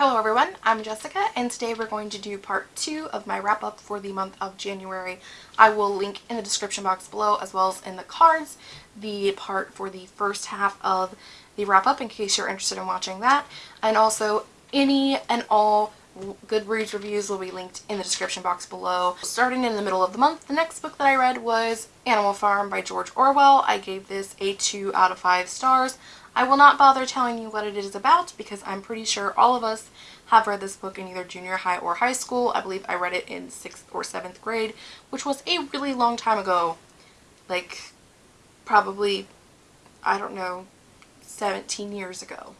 Hello everyone, I'm Jessica and today we're going to do part two of my wrap up for the month of January. I will link in the description box below as well as in the cards the part for the first half of the wrap up in case you're interested in watching that and also any and all Goodreads reviews will be linked in the description box below. Starting in the middle of the month, the next book that I read was Animal Farm by George Orwell. I gave this a 2 out of 5 stars. I will not bother telling you what it is about because I'm pretty sure all of us have read this book in either junior high or high school. I believe I read it in 6th or 7th grade, which was a really long time ago. Like, probably, I don't know, 17 years ago.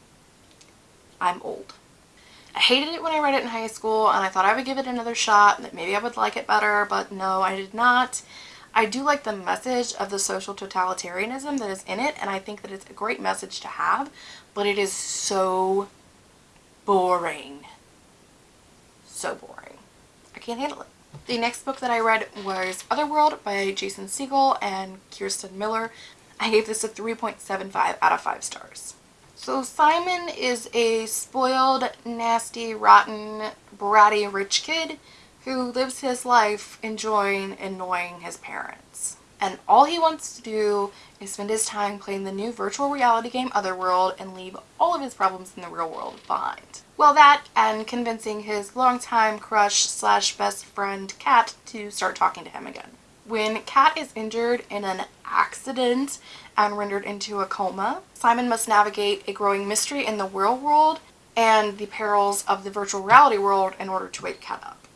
I'm old. I hated it when I read it in high school and I thought I would give it another shot and that maybe I would like it better, but no, I did not. I do like the message of the social totalitarianism that is in it and I think that it's a great message to have, but it is so boring. So boring. I can't handle it. The next book that I read was Otherworld by Jason Segel and Kirsten Miller. I gave this a 3.75 out of 5 stars. So Simon is a spoiled, nasty, rotten, bratty rich kid who lives his life enjoying annoying his parents. And all he wants to do is spend his time playing the new virtual reality game Otherworld and leave all of his problems in the real world behind. Well that and convincing his longtime crush slash best friend Kat to start talking to him again. When Kat is injured in an accident and rendered into a coma, Simon must navigate a growing mystery in the real world and the perils of the virtual reality world in order to wake Kat up.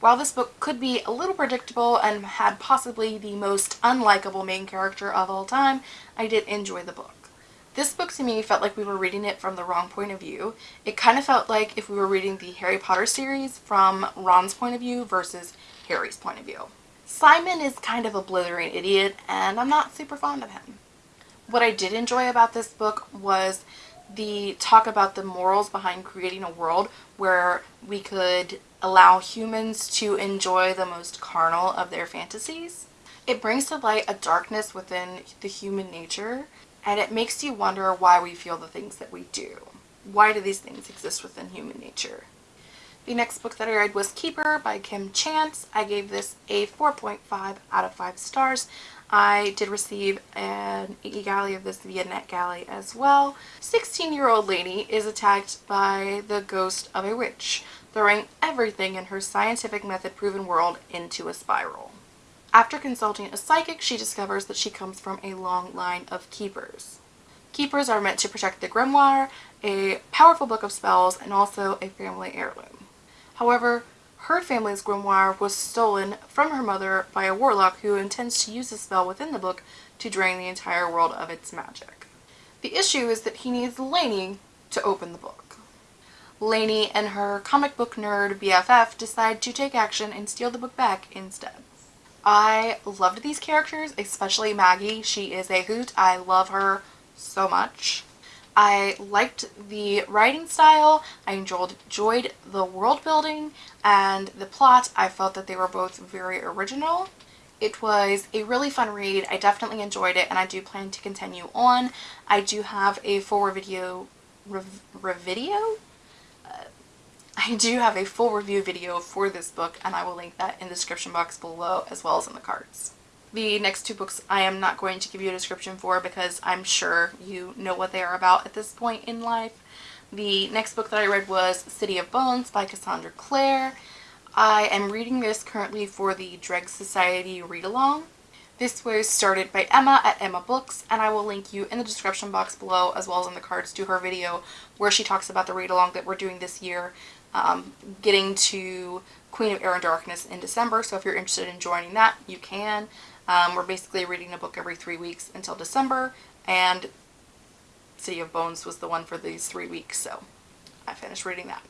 While this book could be a little predictable and had possibly the most unlikable main character of all time, I did enjoy the book. This book to me felt like we were reading it from the wrong point of view. It kind of felt like if we were reading the Harry Potter series from Ron's point of view versus Harry's point of view. Simon is kind of a blithering idiot and I'm not super fond of him. What I did enjoy about this book was the talk about the morals behind creating a world where we could allow humans to enjoy the most carnal of their fantasies. It brings to light a darkness within the human nature and it makes you wonder why we feel the things that we do. Why do these things exist within human nature? The next book that I read was Keeper by Kim Chance. I gave this a 4.5 out of 5 stars. I did receive an e-galley of this via NetGalley as well. 16-year-old Lainey is attacked by the ghost of a witch, throwing everything in her scientific method proven world into a spiral. After consulting a psychic, she discovers that she comes from a long line of keepers. Keepers are meant to protect the grimoire, a powerful book of spells, and also a family heirloom. However, her family's grimoire was stolen from her mother by a warlock who intends to use the spell within the book to drain the entire world of its magic. The issue is that he needs Lainey to open the book. Lainey and her comic book nerd BFF decide to take action and steal the book back instead. I loved these characters, especially Maggie. She is a hoot. I love her so much. I liked the writing style, I enjoyed, the world building, and the plot. I felt that they were both very original. It was a really fun read. I definitely enjoyed it and I do plan to continue on. I do have a full video, rev, video? I do have a full review video for this book and I will link that in the description box below as well as in the cards. The next two books I am not going to give you a description for because I'm sure you know what they are about at this point in life. The next book that I read was City of Bones by Cassandra Clare. I am reading this currently for the Dregs Society read-along. This was started by Emma at Emma Books and I will link you in the description box below as well as in the cards to her video where she talks about the read-along that we're doing this year um, getting to Queen of Air and Darkness in December so if you're interested in joining that you can. Um, we're basically reading a book every three weeks until December, and City of Bones was the one for these three weeks, so I finished reading that.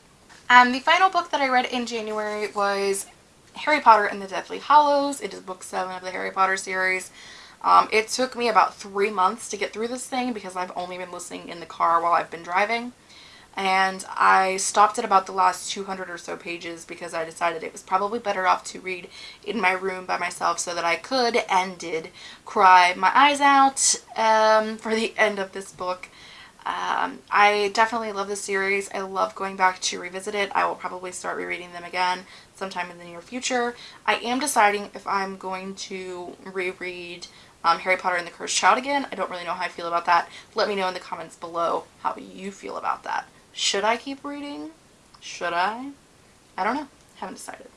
And the final book that I read in January was Harry Potter and the Deathly Hallows. It is book seven of the Harry Potter series. Um, it took me about three months to get through this thing because I've only been listening in the car while I've been driving and I stopped at about the last 200 or so pages because I decided it was probably better off to read in my room by myself so that I could and did cry my eyes out um, for the end of this book. Um, I definitely love this series. I love going back to revisit it. I will probably start rereading them again sometime in the near future. I am deciding if I'm going to reread um, Harry Potter and the Cursed Child again. I don't really know how I feel about that. Let me know in the comments below how you feel about that. Should I keep reading? Should I? I don't know. Haven't decided.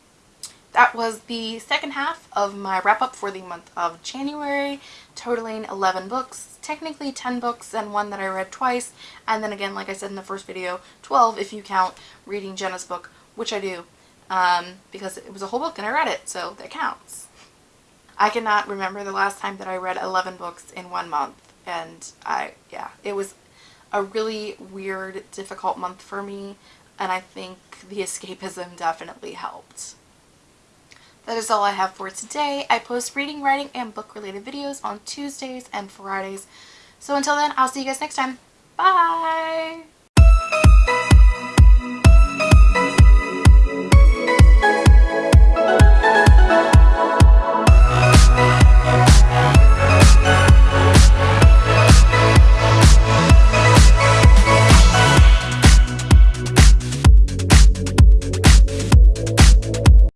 That was the second half of my wrap up for the month of January, totaling 11 books. Technically 10 books and one that I read twice. And then again, like I said in the first video, 12 if you count reading Jenna's book, which I do, um, because it was a whole book and I read it, so that counts. I cannot remember the last time that I read 11 books in one month. And I, yeah, it was a really weird, difficult month for me. And I think the escapism definitely helped. That is all I have for today. I post reading, writing, and book related videos on Tuesdays and Fridays. So until then, I'll see you guys next time. Bye!